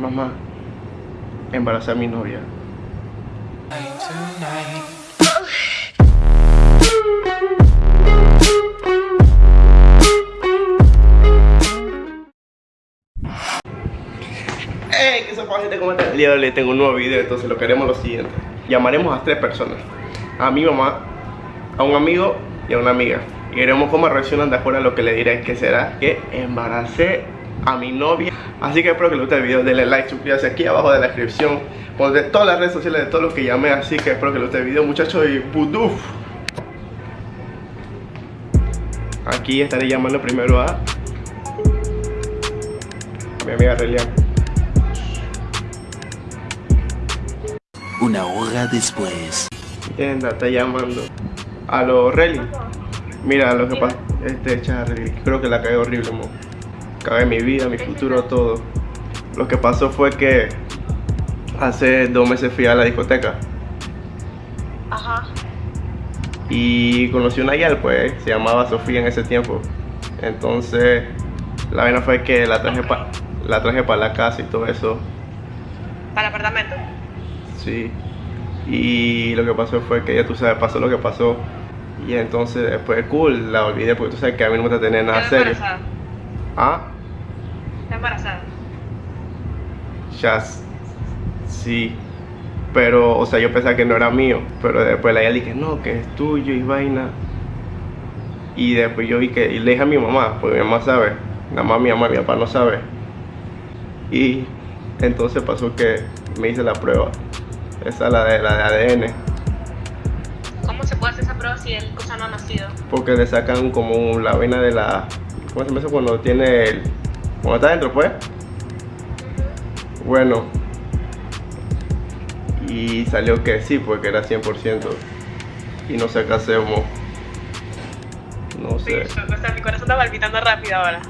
mamá, embarazé a mi novia. Hey, ¿qué pasa gente? ¿Cómo están? El día de hoy tengo un nuevo video, entonces lo que haremos lo siguiente. Llamaremos a tres personas. A mi mamá, a un amigo y a una amiga. Y veremos cómo reaccionan de acuerdo a lo que le diré que será que embaracé a mi novia. Así que espero que les guste el video, denle like, suscríbanse aquí abajo de la descripción. Pondré todas las redes sociales de todos los que llamé, así que espero que les guste el video muchachos y buduf. Aquí estaré llamando primero a, mi amiga Relian. Una hora después. Entienda, está llamando. A los Relian. Mira lo que pasa. Este Charlie, creo que la cagué horrible, mo. Cagué mi vida, mi futuro, todo. Lo que pasó fue que hace dos meses fui a la discoteca Ajá. y conocí una guial, pues, se llamaba Sofía en ese tiempo. Entonces, la vaina fue que la traje para la traje para la casa y todo eso. Para el apartamento. Sí. Y lo que pasó fue que ya tú sabes, pasó lo que pasó. Y entonces después cool, la olvidé porque tú sabes que a mí no me gusta tener nada serio. embarazada. Ah, Está embarazada. ya sí. Pero, o sea, yo pensaba que no era mío. Pero después la dije, no, que es tuyo y vaina. Y después yo vi que, y le dije a mi mamá, porque mi mamá sabe. Nada más mi mamá y mi papá no sabe. Y entonces pasó que me hice la prueba. Esa es la de la de ADN. ¿Cómo se puede hacer esa prueba si el cosa no ha nacido? Porque le sacan como la vaina de la. ¿Cómo se llama eso cuando tiene el. Cuando está dentro, pues? Bueno. Y salió que sí, porque era 100%. Y no sé qué hacemos. No sé. O sea, mi corazón está palpitando rápido ahora.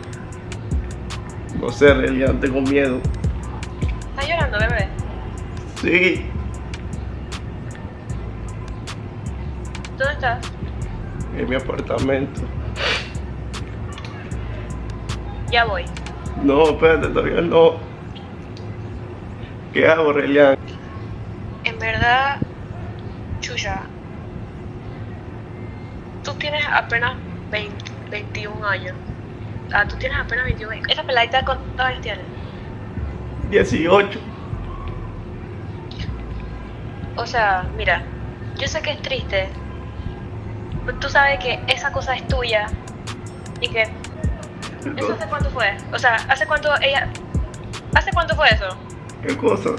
No sé, en realidad tengo miedo. ¿Estás llorando, bebé? Sí. ¿Dónde estás? En mi apartamento. Ya voy. No, espérate, todavía no. ¿Qué hago, Relian? En verdad, Chuya, tú tienes apenas 20, 21 años. Ah, tú tienes apenas 21 años. ¿Esa peladita cuántos años tiene? 18. O sea, mira, yo sé que es triste. Pero tú sabes que esa cosa es tuya. Y que... ¿Eso hace cuánto fue? O sea, ¿hace cuánto ella... ¿Hace cuánto fue eso? ¿Qué cosa?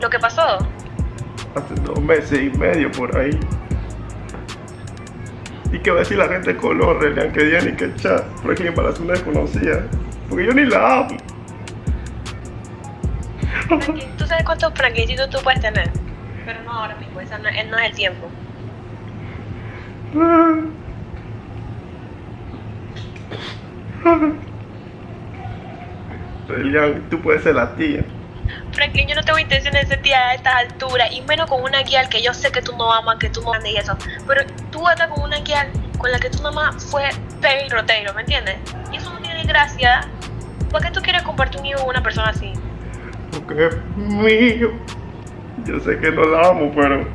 Lo que pasó. hace dos meses y medio por ahí. ¿Y qué va a decir la gente de color, Relian? Que día ni que chat, porque para una desconocida. Porque yo ni la amo. ¿Tú sabes cuántos franklicitos tú puedes tener? Pero no ahora mismo, esa no, no es el tiempo. Relian, tú puedes ser la tía. Franklin, yo no tengo intención de ser tía a estas alturas, y menos con una guía que yo sé que tú no amas, que tú no amas y eso. Pero tú andas con una guía con la que tu mamá fue pego y roteiro, ¿me entiendes? Y eso no tiene gracia. ¿Por qué tú quieres compartir un hijo con una persona así? Porque es mío. Yo sé que no la amo, pero.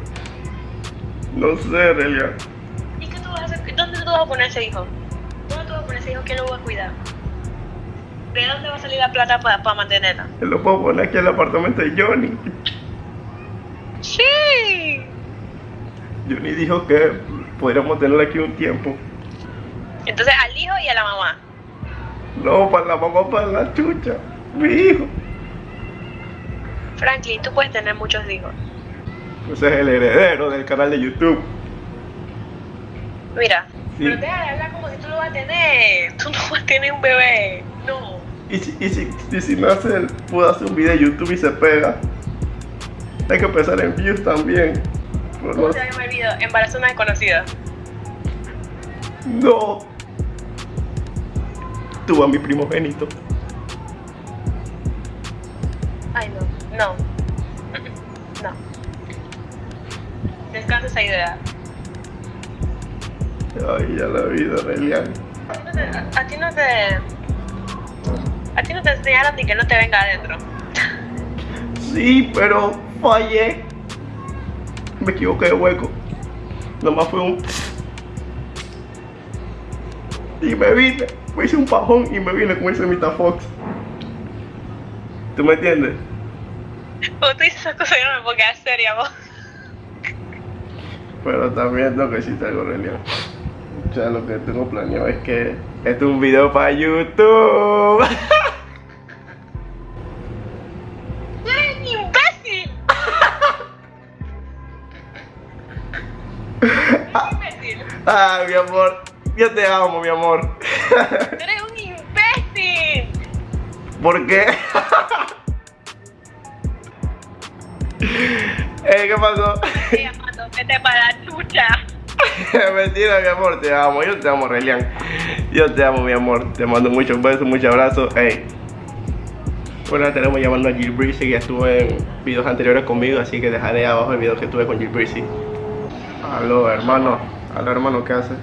No sé, Relian. ¿Y qué tú vas a hacer? ¿Dónde tú vas a poner ese hijo? ¿Dónde tú vas a poner ese hijo? ¿Quién lo va a cuidar? ¿De dónde va a salir la plata para mantenerla? Él lo puedo poner aquí en el apartamento de Johnny. Sí. Johnny dijo que podríamos tenerlo aquí un tiempo. Entonces al hijo y a la mamá. No, para la mamá, para la chucha. Mi hijo. Franklin, tú puedes tener muchos hijos. Ese es el heredero del canal de YouTube. Mira, Sí. pero deja de hablar como si tú lo vas a tener. Tú no vas a tener un bebé. No. Y si, y si, y si nace, él puede hacer un video de YouTube y se pega. Hay que pensar en views también. ¿Cómo no, se llama el video? Embarazo una desconocida. no. Tú a mi primogénito. Ay, no. No. No. Descansa esa idea. Ay, ya la vida, Relian. A ti no te. A, ti no te. A ti no te enseñaron ni que no te venga adentro. Sí, pero fallé. Me equivoqué de hueco. Nomás fue un... Y me vine. Me hice un pajón y me vine con ese Mita Fox. ¿Tú me entiendes? Cuando tú dices esas cosas yo no me puedo quedar seria, vos. Pero también tengo que decirte algo, Relian. O sea, lo que tengo planeado es que este es un video para YouTube. ¡Tú eres un imbécil! imbécil. ah, mi amor. Yo te amo, mi amor. ¡Tú eres un imbécil! ¿Por qué? eh, ¿qué pasó? Estoy llamando, vete para la chucha. Mentira, mi amor, te amo. Yo te amo, Relian. Yo te amo, mi amor. Te mando muchos besos, muchos abrazos. Hey. Bueno, tenemos llamando a Jill Breezy, que estuvo en videos anteriores conmigo, así que dejaré abajo el video que tuve con Jill Breezy. Aló, hermano. Aló, hermano, ¿qué haces?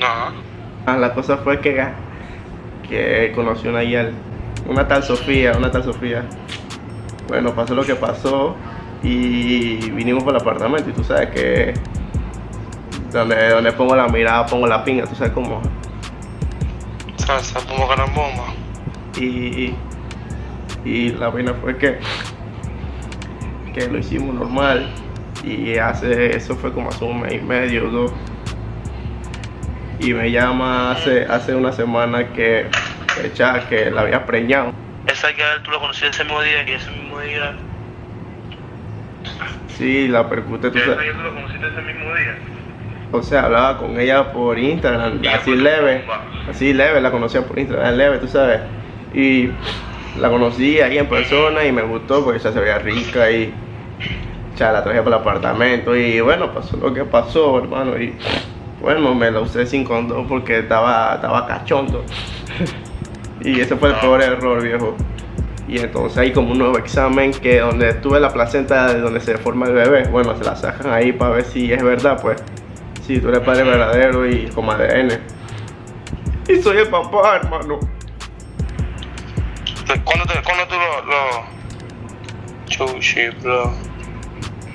No, Ah, la cosa fue que, que conocí una guía, una tal Sofía, una tal Sofía. Bueno, pasó lo que pasó y vinimos por el apartamento y tú sabes que donde, donde pongo la mirada pongo la pinga, tú sabes cómo. salsa como gran bomba. Y, y la vaina fue que, que lo hicimos normal y hace, eso fue como hace un mes y medio, dos. Y me llama hace, hace una semana que, que, que la había preñado. Esa que tú la conocías ese mismo día y ese mismo día. Sí, la percute, tú Esa sabes. que tú la conociste ese mismo día. O sea, hablaba con ella por Instagram, así leve. Así leve, la conocía por Instagram, leve, tú sabes. Y la conocí ahí en persona y me gustó porque ella se veía rica y ya la traje para el apartamento. Y bueno, pasó lo que pasó, hermano. Y bueno, me la usé sin condón porque estaba, estaba cachondo. y ese fue el peor error, viejo. Y entonces hay como un nuevo examen que donde tuve la placenta de donde se forma el bebé, bueno, se la sacan ahí para ver si es verdad, pues. Si tú eres padre verdadero y con ADN. Y soy el papá, hermano. ¿Cuándo, te, cuándo tú lo, lo... Chuchi, bro.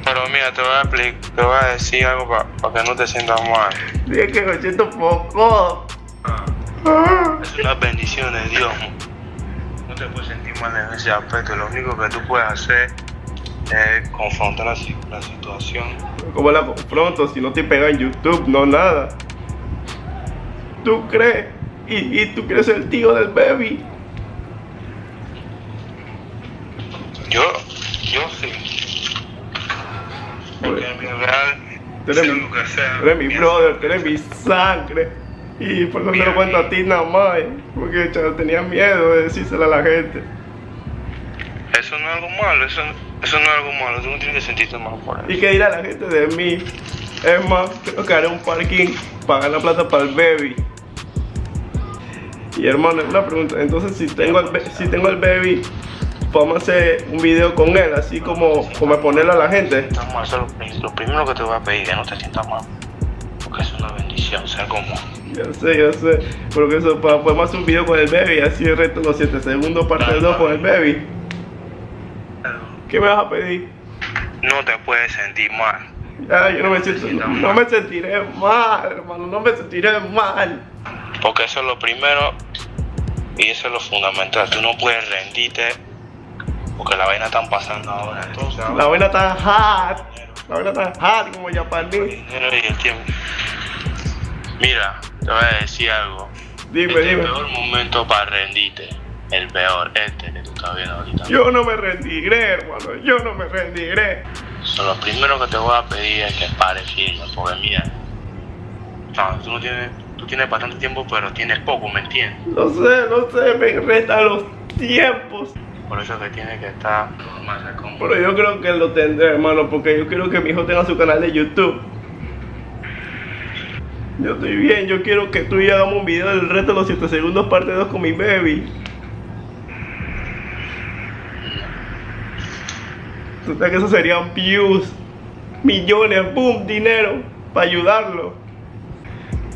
Pero mira, te voy a explicar, te voy a decir algo para que no te sientas mal. Dije que me siento poco. Es una bendición de Dios. No te puedes sentir mal en ese aspecto. Lo único que tú puedes hacer es confrontar la, la situación. ¿Cómo la confronto si no te pega en YouTube? No, nada. ¿Tú crees? Y, y tú crees el tío del baby. Yo, yo sí. Porque en mi real, Tú eres mi- Tú eres mi brother, tú eres mi sangre. Y por eso te lo cuento a ti nada más. eh, Porque chaval, tenía miedo de decírselo a la gente. Eso no es algo malo, eso, eso no es algo malo. Tú no tienes que sentirte mal por eso. ¿Y qué dirá la gente de mí? Es más, creo que haré un parking para ganar plata para el baby. Y hermano, una pregunta. Entonces, si tengo el, si tengo el baby, podemos hacer un video con él, así como, como ponerlo a la gente. Está mal, eso es lo, pri- lo primero que te voy a pedir, que no te sientas mal. Porque es una bendición, sea como. Yo sé, yo sé. Porque eso, podemos hacer un video con el baby, así el resto los 7 segundos, parte 2 con el baby. ¿Qué me vas a pedir? No te puedes sentir mal. Ya, yo no me siento, no, no me sentiré mal, hermano, no me sentiré mal. Porque eso es lo primero y eso es lo fundamental. Tú no puedes rendirte porque la vaina están pasando ahora. Entonces, La vaina está hot, la vaina está hot como el japonés. dinero y el tiempo. Mira, te voy a decir algo. Dime, este es el dime. peor momento para rendirte. El peor, este que tú estás viendo ahorita. Yo no me rendiré, hermano, yo no me rendiré. So, lo primero que te voy a pedir es que pares firme, porque mira, no, tú no tienes, tú tienes bastante tiempo, pero tienes poco, ¿me entiendes? Lo sé, lo sé, me restan los tiempos. Por eso que tienes que estar más con- Pero yo creo que lo tendré, hermano, porque yo quiero que mi hijo tenga su canal de YouTube. Yo estoy bien, yo quiero que tú y yo hagamos un video del resto de los 7 segundos parte 2 con mi baby. Tú sabes que eso serían views, millones, boom, dinero, para ayudarlo.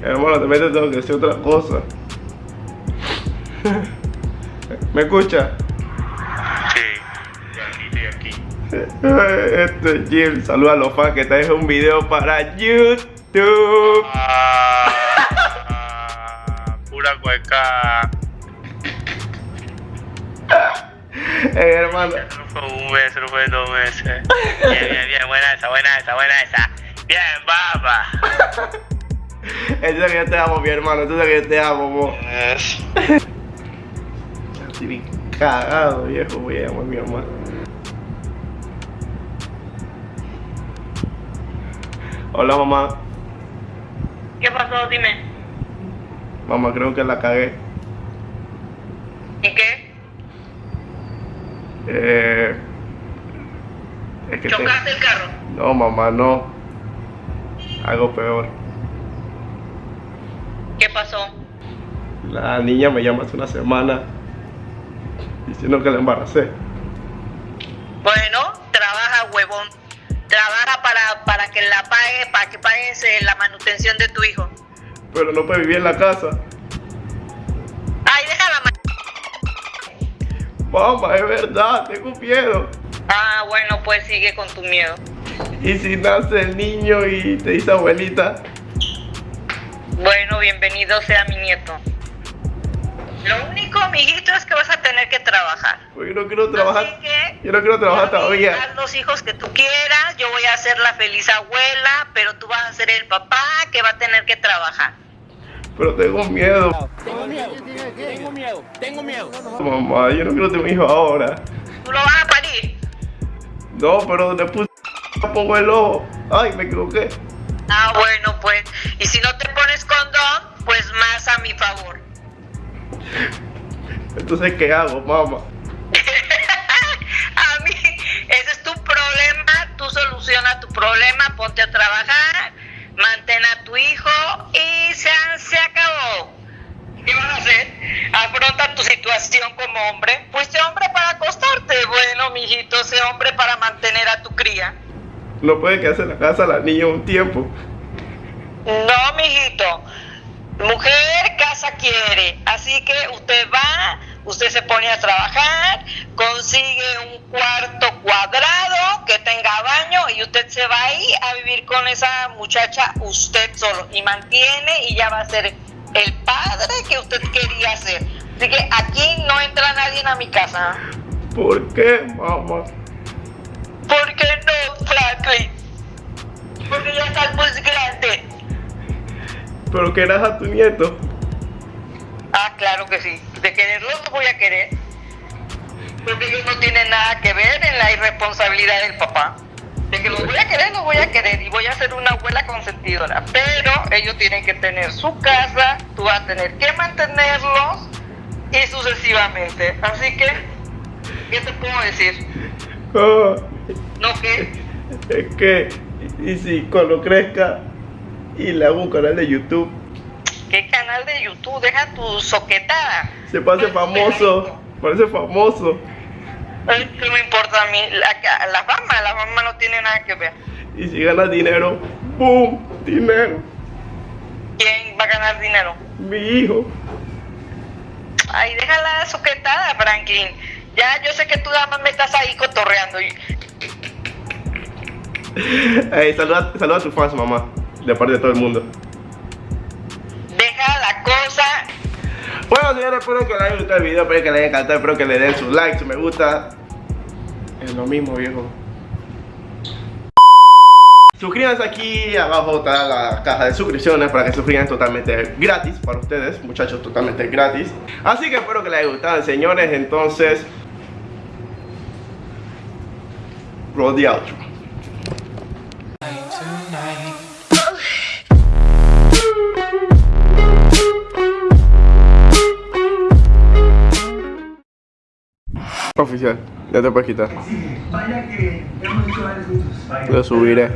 Hermano, también te tengo que decir otra cosa. ¿Me escucha? Sí, Este Jim, saluda a los fans que te dejo un video para YouTube. Ah, pura cueca. Eh, hermano. Eso no fue un mes, eso no fue dos meses. Bien, bien, bien, buena esa, buena esa, buena esa. Bien, baba. Entonces que yo te amo, mi hermano. Entonces que yo te amo, mo. Es. Estoy bien cagado, viejo. Voy a llamar a mi mamá. Hola, mamá. ¿Qué pasó? Dime. Mamá, creo que la cagué. ¿Y qué? Eh. Es que te- ¿Chocaste el carro? No, mamá, no. Algo peor. ¿Qué pasó? La niña me llama hace una semana diciendo que la embaracé. Bueno, trabaja, huevón. Trabaja para, para que la pague, para que pagues la manutención de tu hijo. Pero no puede vivir en la casa. Mamá, es verdad, tengo miedo. Ah, bueno, pues sigue con tu miedo. Y si nace el niño y te dice abuelita, Bueno, bienvenido sea mi nieto. Lo único, amiguito, es que vas a tener que trabajar. pues yo no quiero trabajar. Que, Yo no quiero trabajar todavía. Haz los hijos que tú quieras, yo voy a ser la feliz abuela, pero tú vas a ser el papá que va a tener que trabajar. Pero tengo miedo. Tengo miedo, tengo miedo, tengo miedo. Mamá, yo no quiero tener un hijo ahora. ¿Tú lo vas a parir? No, pero le puse pongo el ojo. Ay, me equivoqué. Ah, bueno, pues. Y si no te pones condón, pues más a mi favor. Entonces, ¿qué hago, mamá? a mí, ese es tu problema, tú soluciona tu problema, ponte a trabajar, mantén a tu hijo y se, se acabó. ¿Qué vas a hacer? Afronta tu situación como hombre. Fuiste hombre para acostarte. Bueno, mijito, sé hombre para mantener a tu cría. No puede quedarse en la casa la niña un tiempo. No, mijito. Mujer casa quiere. Así que usted va, usted se pone a trabajar, consigue un cuarto cuadrado que tenga baño y usted se va ahí a vivir con esa muchacha usted solo y mantiene y ya va a ser el padre que usted quería ser. Así que aquí no entra nadie a mi casa. ¿Por qué, mamá? ¿Por qué no, Franklin? Porque ya estás muy grande. Pero querás a tu nieto. Ah, claro que sí. De quererlo lo voy a querer. Porque ellos no tienen nada que ver en la irresponsabilidad del papá. De que los voy a querer, los voy a querer. Y voy a ser una abuela consentidora. Pero ellos tienen que tener su casa. Tú vas a tener que mantenerlos. Y sucesivamente. Así que, ¿qué te puedo decir? Ah, ¿No qué? es que, y si cuando crezca y le hago un canal de YouTube, ¿Qué canal de YouTube? Deja tu soquetada. Se pase famoso, parece famoso. ¿Qué me importa a mí? La, la fama, la fama no tiene nada que ver. Y si gana dinero, ¡boom! Dinero. ¿Quién va a ganar dinero? Mi hijo. Ay, déjala sujetada, Franklin. Ya, yo sé que tú nada más me estás ahí cotorreando. y- saluda, saluda a tus fans, mamá. De parte de todo el mundo. Bueno, señores, espero que les haya gustado el video, espero que les haya encantado, espero que le den su like, su me gusta. Es lo mismo, viejo. Suscríbanse aquí abajo está la caja de suscripciones para que suscriban totalmente gratis para ustedes, muchachos, totalmente gratis. Así que espero que les haya gustado, señores. Entonces, roll the outro. Oficial, ya te puedes quitar. Vaya que hemos hecho varios gustos. Lo subiré.